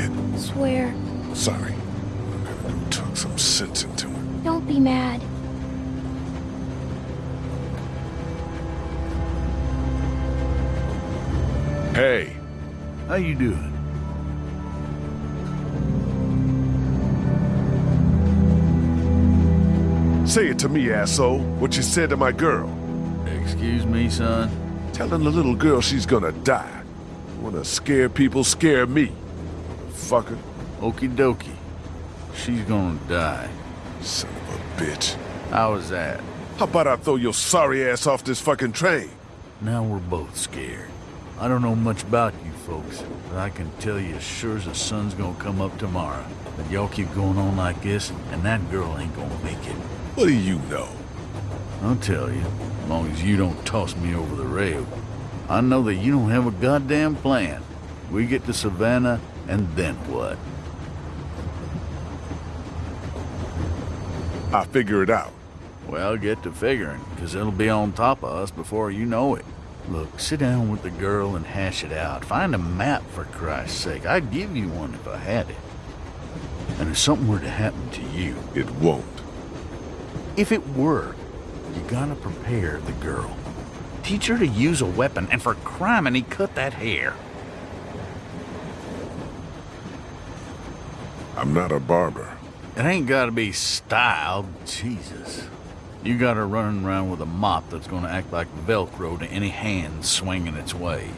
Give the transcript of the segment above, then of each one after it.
fuck he did? Swear. Sorry. I'm gonna go talk some sense into him. Don't be mad. Hey, How you doing? say it to me, asshole. What you said to my girl. Excuse me, son? Telling the little girl she's gonna die. Wanna scare people, scare me. Fucker. Okie dokie. She's gonna die. Son of a bitch. How was that? How about I throw your sorry ass off this fucking train? Now we're both scared. I don't know much about you folks, but I can tell you as sure as the sun's gonna come up tomorrow that y'all keep going on like this, and that girl ain't gonna make it. What do you know? I'll tell you, as long as you don't toss me over the rail. I know that you don't have a goddamn plan. We get to Savannah, and then what? I figure it out. Well, get to figuring, because it'll be on top of us before you know it. Look, sit down with the girl and hash it out. Find a map, for Christ's sake. I'd give you one if I had it. And if something were to happen to you, It won't. if it were, you gotta prepare the girl. Teach her to use a weapon, and for criminy, cut that hair. I'm not a barber. It ain't gotta be styled, Jesus. You got her running around with a mop that's gonna act like Velcro to any hand swinging its way.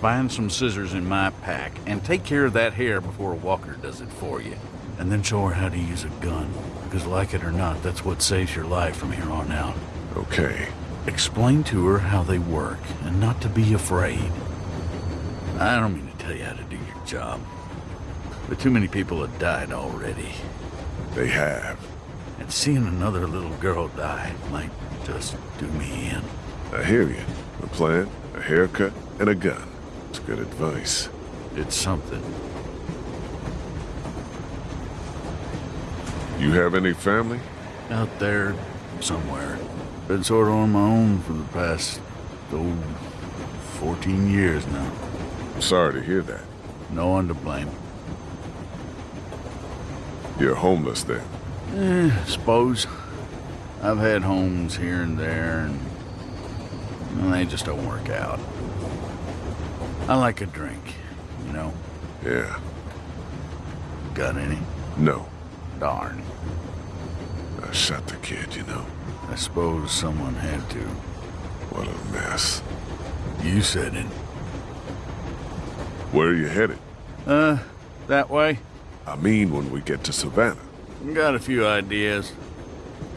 Find some scissors in my pack and take care of that hair before Walker does it for you. And then show her how to use a gun. Because like it or not, that's what saves your life from here on out. Okay. Explain to her how they work and not to be afraid. I don't mean to tell you how to do your job. But too many people have died already. They have. And seeing another little girl die might just do me in. I hear you. A plan, a haircut, and a gun. It's good advice. It's something. You have any family? Out there, somewhere. Been sort of on my own for the past, oh, 14 years now. I'm sorry to hear that. No one to blame. You're homeless then. Eh, suppose. I've had homes here and there, and well, they just don't work out. I like a drink, you know. Yeah. Got any? No. Darn. I shot the kid, you know. I suppose someone had to. What a mess. You said it. Where are you headed? Uh, that way? I mean when we get to Savannah. Got a few ideas.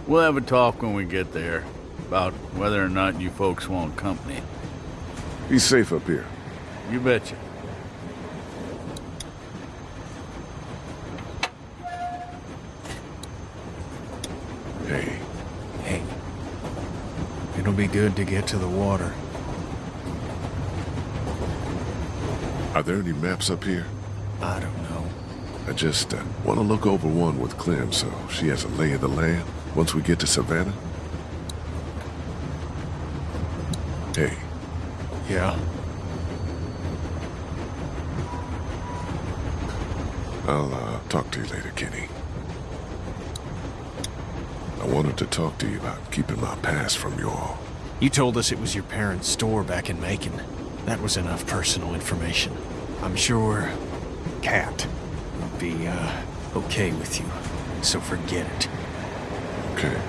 We'll have a talk when we get there about whether or not you folks want company. Be safe up here. You betcha. Hey, Hey, it'll be good to get to the water. are there any maps up here? I don't know. I just uh, want to look over one with Clem so she has a lay of the land once we get to Savannah. Hey, Yeah? I'll uh, talk to you later, Kenny. I wanted to talk to you about keeping my past from you all. You told us it was your parents' store back in Macon. That was enough personal information. I'm sure Cat be, uh, okay with you. So forget it. Okay.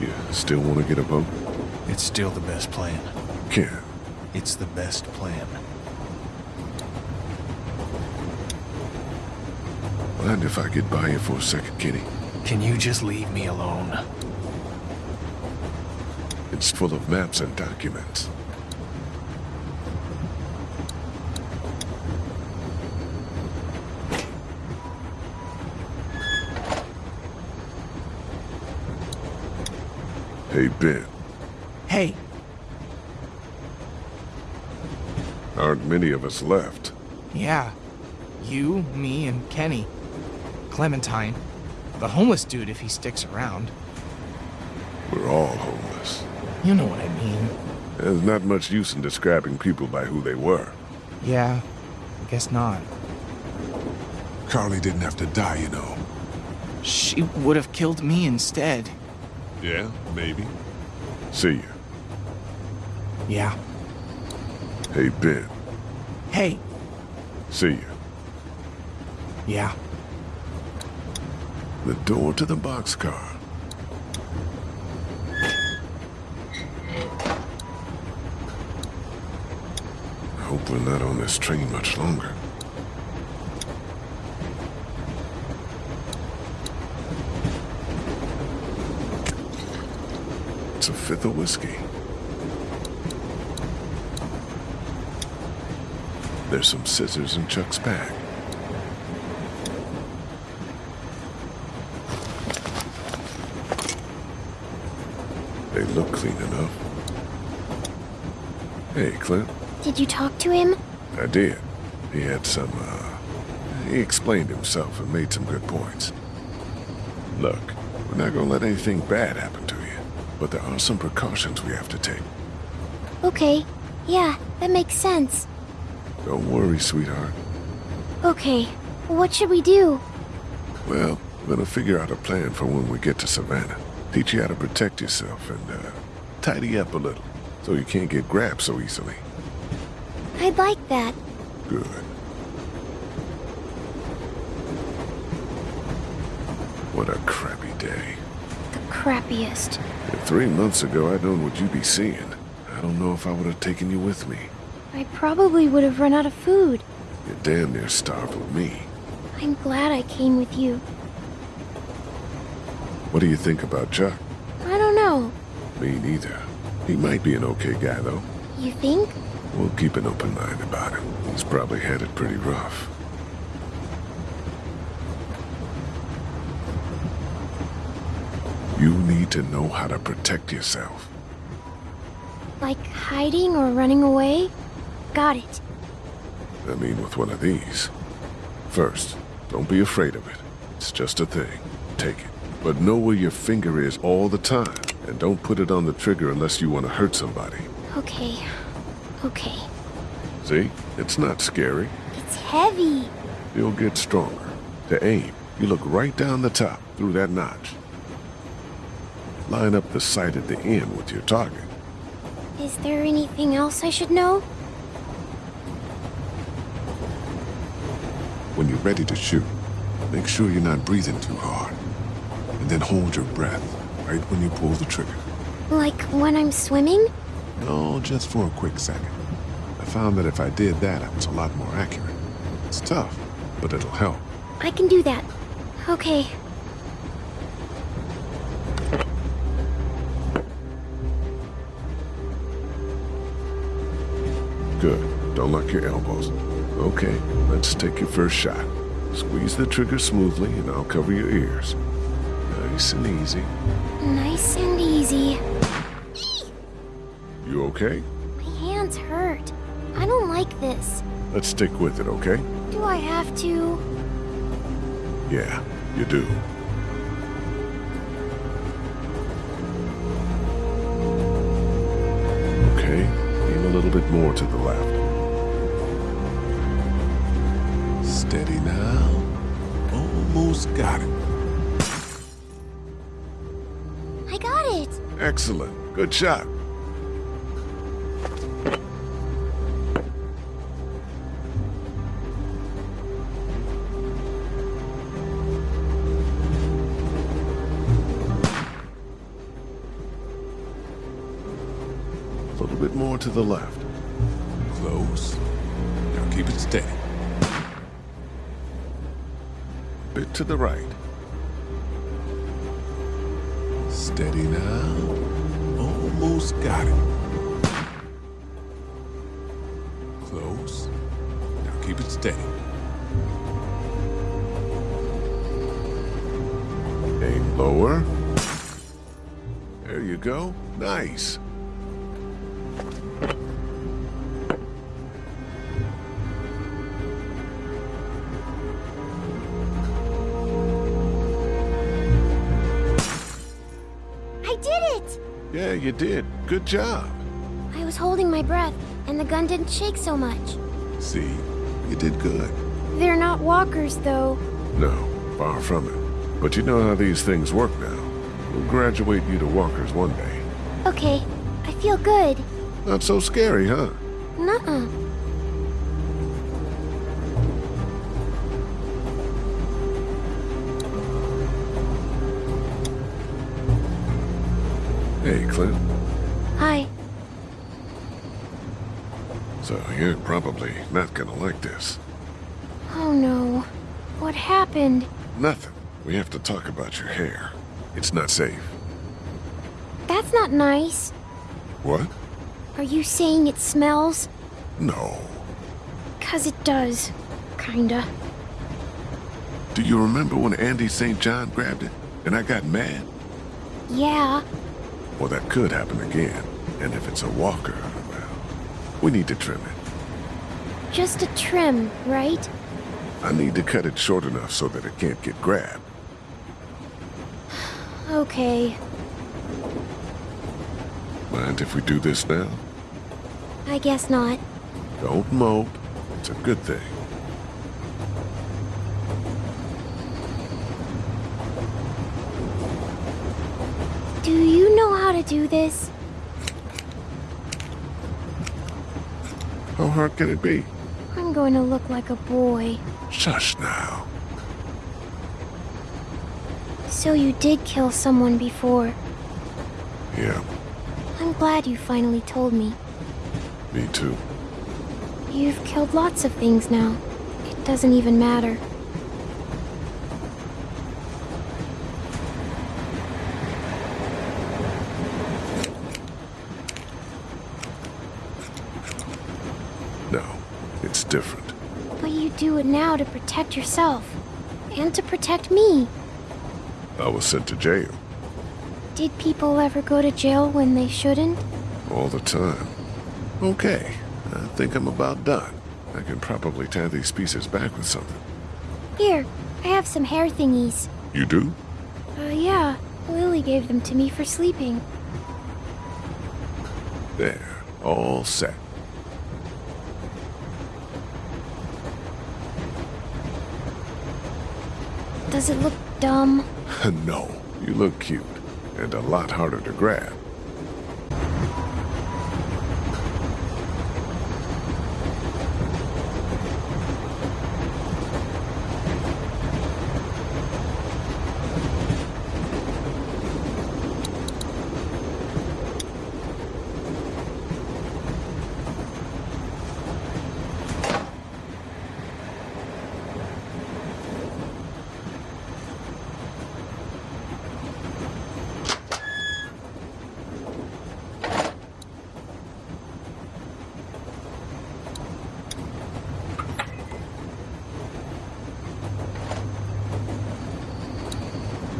You still want to get a boat? It's still the best plan. Ken, It's the best plan. mind if I get by you for a second, Kenny? Can you just leave me alone? It's full of maps and documents. Hey, Ben. Hey, Aren't many of us left. Yeah. You, me, and Kenny. Clementine. The homeless dude if he sticks around. We're all homeless. You know what I mean. There's not much use in describing people by who they were. Yeah, I guess not. Carley didn't have to die, you know. She would have killed me instead. Yeah, maybe. See you. Yeah. Hey, Ben. Hey. See you. Yeah. The door to the boxcar. I hope we're not on this train much longer. It's the whiskey. There's some scissors in Chuck's bag. They look clean enough. Hey, Clint. Did you talk to him? I did. He had some, uh... He explained himself and made some good points. Look, we're not gonna let anything bad happen but there are some precautions we have to take. Okay. Yeah, that makes sense. Don't worry, sweetheart. Okay. What should we do? Well, we're gonna figure out a plan for when we get to Savannah. Teach you how to protect yourself and, uh, tidy up a little, so you can't get grabbed so easily. I'd like that. Good. What a crappy day. The crappiest. Three months ago I'd known what you'd be seeing, I don't know if I would have taken you with me. I probably would have run out of food. You're damn near starved with me. I'm glad I came with you. What do you think about Chuck? I don't know. Me neither. He might be an okay guy, though. You think? We'll keep an open mind about him. He's probably had it pretty rough. You need to know how to protect yourself. Like hiding or running away? Got it. I mean, with one of these. First, don't be afraid of it. It's just a thing. Take it. But know where your finger is all the time. And don't put it on the trigger unless you want to hurt somebody. Okay. Okay. See? It's not scary. It's heavy. You'll get stronger. To aim, you look right down the top, through that notch. Line up the sight at the end with your target. Is there anything else I should know? When you're ready to shoot, make sure you're not breathing too hard. And then hold your breath right when you pull the trigger. Like when I'm swimming? No, just for a quick second. I found that if I did that, I was a lot more accurate. It's tough, but it'll help. I can do that. Okay. Good. Don't lock your elbows. Okay, let's take your first shot. Squeeze the trigger smoothly and I'll cover your ears. Nice and easy. Nice and easy. You okay? My hands hurt. I don't like this. Let's stick with it, okay? Do I have to? Yeah, you do. Okay, aim a little bit more to the left. Steady now. Almost got it. I got it. Excellent. Good shot. The left. Close. Now keep it steady. Bit to the right. Steady now. Almost got it. Close. Now keep it steady. Aim lower. There you go. Nice. You did. Good job. I was holding my breath, and the gun didn't shake so much. See, you did good. They're not walkers, though. No, far from it. But you know how these things work now. We'll graduate you to walkers one day. Okay, I feel good. Not so scary, huh? Nuh-uh. Hey, Clint. Hi. So you're probably not gonna like this. Oh no. What happened? Nothing. We have to talk about your hair. It's not safe. That's not nice. What? Are you saying it smells? No. Cause it does. Kinda. Do you remember when Andy St. John grabbed it and I got mad? Yeah. Well, that could happen again. And if it's a walker, well, we need to trim it. Just a trim, right? I need to cut it short enough so that it can't get grabbed. Okay. Mind if we do this now? I guess not. Don't mope. It's a good thing. Do you know how to do this? How hard can it be? I'm going to look like a boy. Shush now. So you did kill someone before. Yeah, I'm glad you finally told me. me too. You've killed lots of things now. It doesn't even matter. No, it's different. But you do it now to protect yourself. And to protect me. I was sent to jail Did people ever go to jail when they shouldn't? all the time. Okay, I think I'm about done. I can probably tie these pieces back with something. Here, I have some hair thingies. You do? Uh, yeah. Lilly gave them to me for sleeping. There, all set. Does it look dumb? no, you look cute, and a lot harder to grab.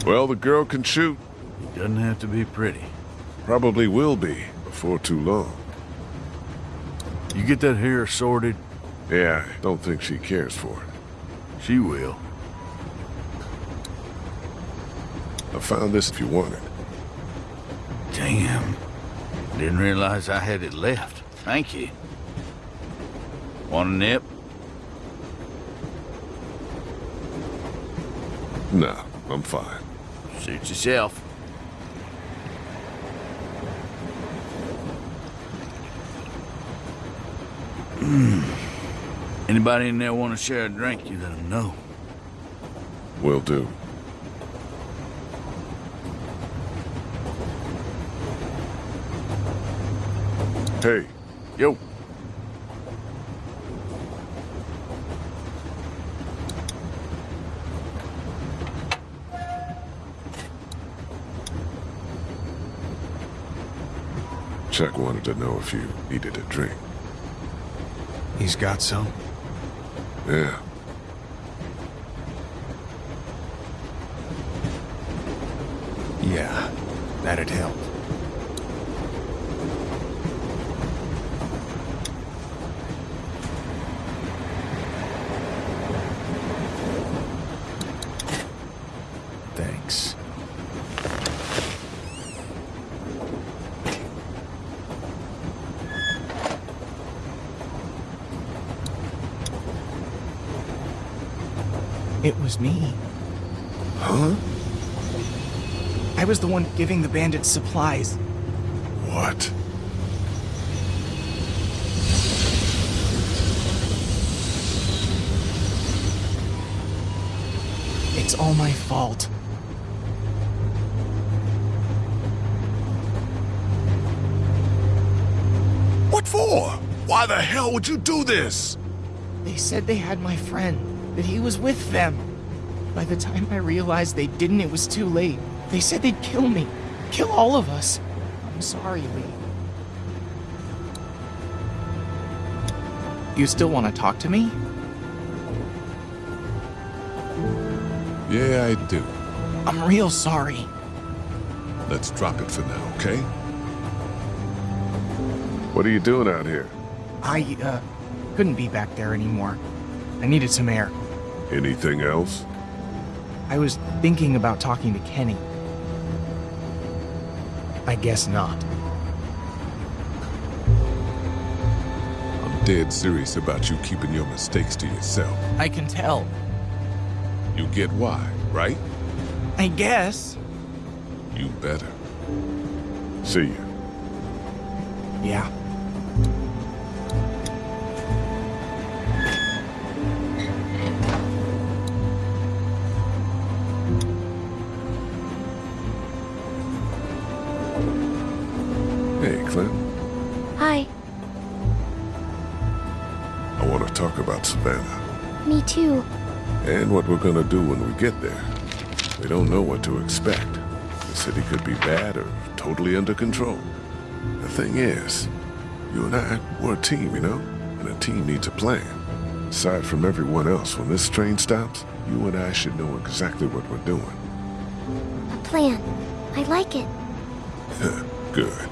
Well, the girl can shoot. It Doesn't have to be pretty. Probably will be before too long. You get that hair sorted, Yeah, I don't think she cares for it. she will. I found this if you want it. Damn. Didn't realize I had it left. Thank you. Want a nip? No, I'm fine. Suit yourself. Hmm. Anybody in there want to share a drink, you let them know. Will do. Hey, Yo. Chuck wanted to know if you needed a drink. He's got some. Yeah. Yeah, that'd help. Thanks. It was me. Huh? I was the one giving the bandits supplies. What? It's all my fault. What for? Why the hell would you do this? They said they had my friend, that he was with them. By the time I realized they didn't, it was too late. They said they'd kill me. Kill all of us. I'm sorry, Lee. You still want to talk to me? Yeah, I do. I'm real sorry. Let's drop it for now, okay? What are you doing out here? I, uh, couldn't be back there anymore. I needed some air. Anything else? I was thinking about talking to Kenny. I guess not. I'm dead serious about you keeping your mistakes to yourself. I can tell. You get why, right? I guess. You better. See you. Yeah. About Savannah Me too. and what we're gonna do when we get there. We don't know what to expect. The city could be bad or totally under control. The thing is, you and I, we're a team, you know? And a team needs a plan. Aside from everyone else, when this train stops, you and I should know exactly what we're doing. A plan. I like it. Good.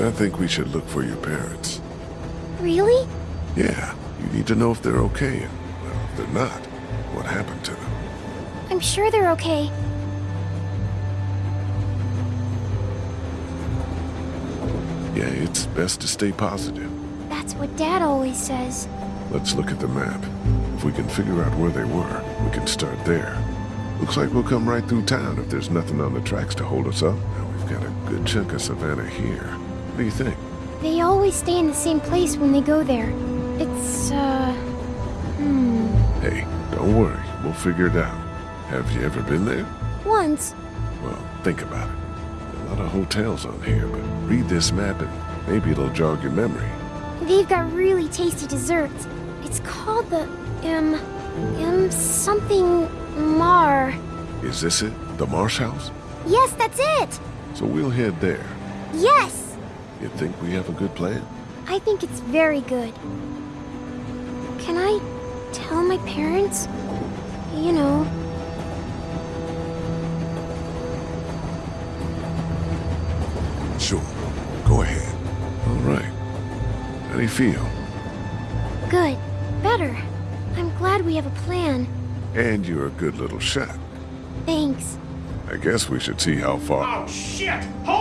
I think we should look for your parents. Really? Yeah, you need to know if they're okay and, well, if they're not, what happened to them. I'm sure they're okay. Yeah, it's best to stay positive. That's what Dad always says. Let's look at the map. If we can figure out where they were, we can start there. Looks like we'll come right through town if there's nothing on the tracks to hold us up. Now we've got a good chunk of Savannah here. What do you think? They always stay in the same place when they go there. It's, uh. Hmm. Hey, don't worry. We'll figure it out. Have you ever been there? Once. Well, think about it. A lot of hotels on here, but read this map and maybe it'll jog your memory. They've got really tasty desserts. It's called the M. M something Mar. Is this it? The Marsh House? Yes, that's it! So we'll head there. Yes! You think we have a good plan? I think it's very good. Can I tell my parents? You know, Sure. Go ahead. All right. How do you feel? good. Better. I'm glad we have a plan. And you're a good little shot. Thanks. I guess we should see how far. Oh, shit! Hold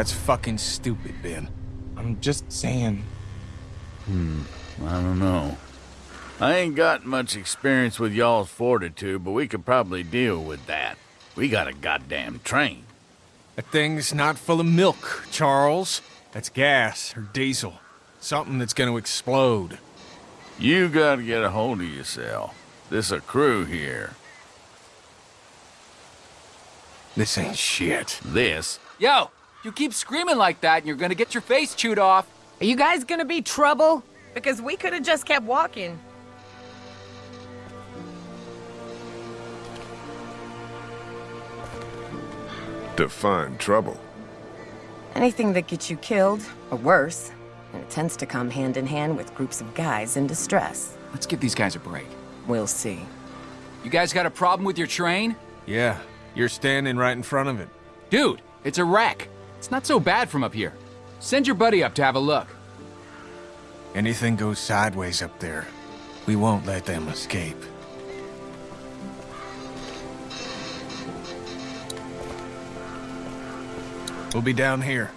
That's fucking stupid, Ben. I'm just saying. Hmm, I don't know. I ain't got much experience with y'all's fortitude, but we could probably deal with that. We got a goddamn train. That thing's not full of milk, Charles. That's gas or diesel. Something that's gonna explode. You gotta get a hold of yourself. This a crew here. This ain't shit. This Yo, you keep screaming like that and you're gonna get your face chewed off. Are you guys gonna be trouble? Because we could have just kept walking. Define trouble. Anything that gets you killed, or worse. And it tends to come hand in hand with groups of guys in distress. Let's give these guys a break. We'll see. You guys got a problem with your train? Yeah, you're standing right in front of it. Dude, it's a wreck. It's not so bad from up here. Send your buddy up to have a look. Anything goes sideways up there, we won't let them escape. We'll be down here.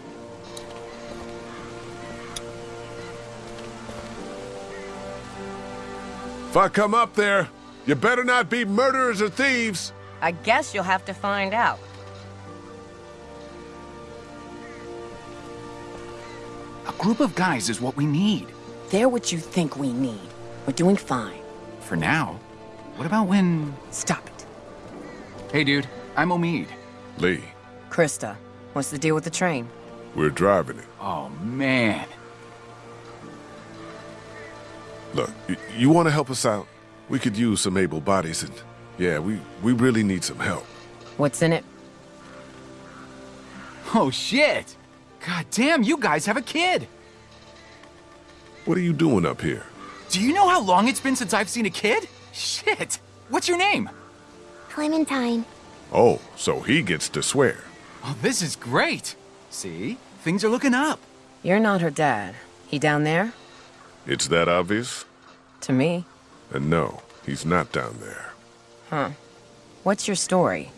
If I come up there, you better not be murderers or thieves. I guess you'll have to find out. Group of guys is what we need. They're what you think we need. We're doing fine. For now. What about when... Stop it. Hey, dude. I'm Omid. Lee, Christa, what's the deal with the train? we're driving it. Oh, man. Look, you want to help us out? We could use some able bodies and... Yeah, we, we really need some help. What's in it? Oh, shit. God damn, you guys have a kid. What are you doing up here? Do you know how long it's been since I've seen a kid? Shit. What's your name? Clementine. Oh, so he gets to swear. Oh, this is great. See? Things are looking up. You're not her dad. He down there? It's that obvious? To me. And no, he's not down there. Huh. What's your story?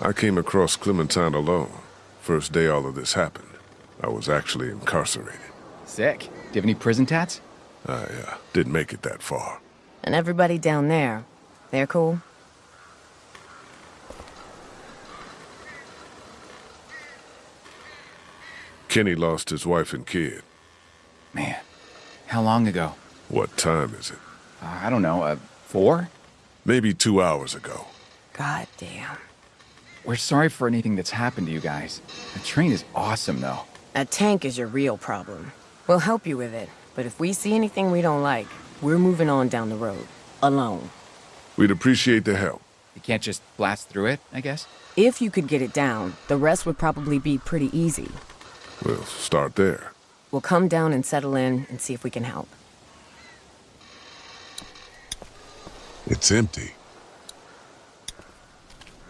I came across Clementine alone. First day all of this happened. I was actually incarcerated. Sick. Do you have any prison tats? I uh, didn't make it that far. And everybody down there, they're cool? Kenny lost his wife and kid. Man. How long ago? What time is it? Uh, I don't know. Uh, four? Maybe two hours ago. God damn. We're sorry for anything that's happened to you guys. The train is awesome, though. That tank is your real problem. We'll help you with it, but if we see anything we don't like, we're moving on down the road. Alone. We'd appreciate the help. You can't just blast through it, I guess? If you could get it down, the rest would probably be pretty easy. We'll start there. We'll come down and settle in and see if we can help. It's empty.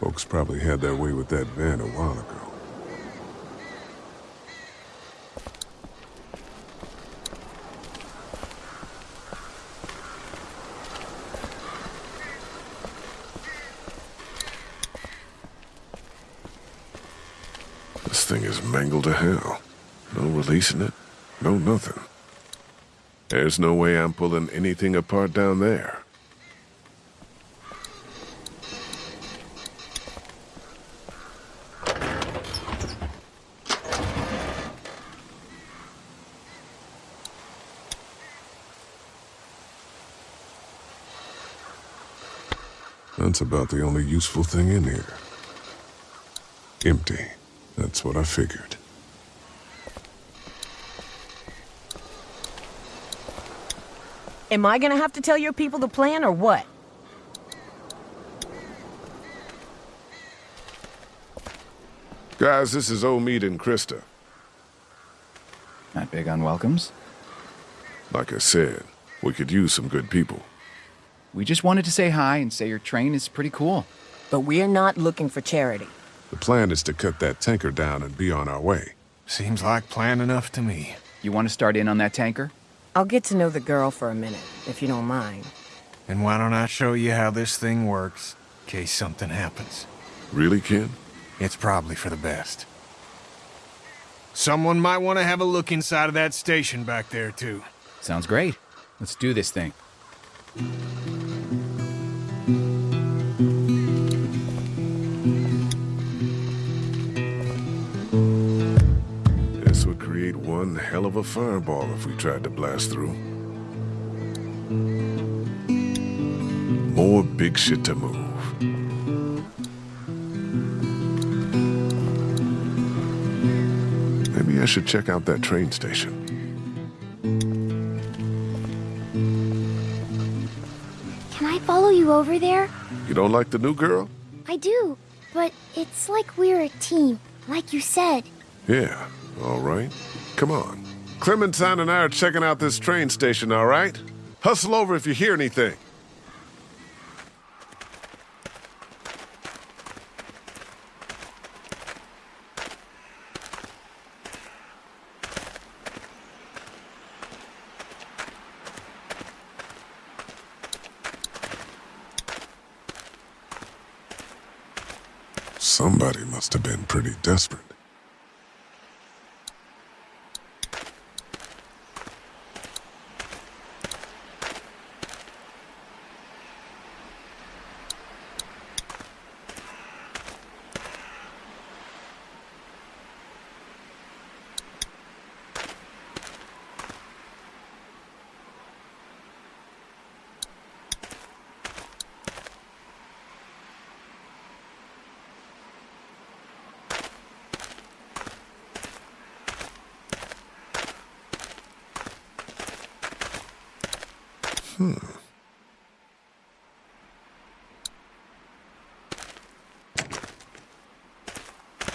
Folks probably had their way with that van a while ago. This thing is mangled to hell. No releasing it. No nothing. There's no way I'm pulling anything apart down there. That's about the only useful thing in here. Empty. That's what I figured. Am I gonna have to tell your people the plan or what? Guys, this is Omid and Christa. Not big on welcomes. Like I said, we could use some good people. We just wanted to say hi and say your train is pretty cool. But we're not looking for charity. The plan is to cut that tanker down and be on our way. Seems like plan enough to me. You want to start in on that tanker? I'll get to know the girl for a minute, if you don't mind. And why don't I show you how this thing works, in case something happens? Really, Ken? It's probably for the best. Someone might want to have a look inside of that station back there, too. Sounds great. Let's do this thing. One hell of a fireball if we tried to blast through. More big shit to move. Maybe I should check out that train station. Can I follow you over there? You don't like the new girl? I do, but it's like we're a team, like you said. Yeah, all right. Come on. Clementine and I are checking out this train station, all right? Hustle over if you hear anything. Somebody must have been pretty desperate.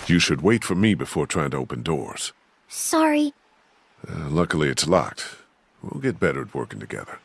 You should wait for me before trying to open doors. Sorry. Uh, luckily, it's locked. We'll get better at working together.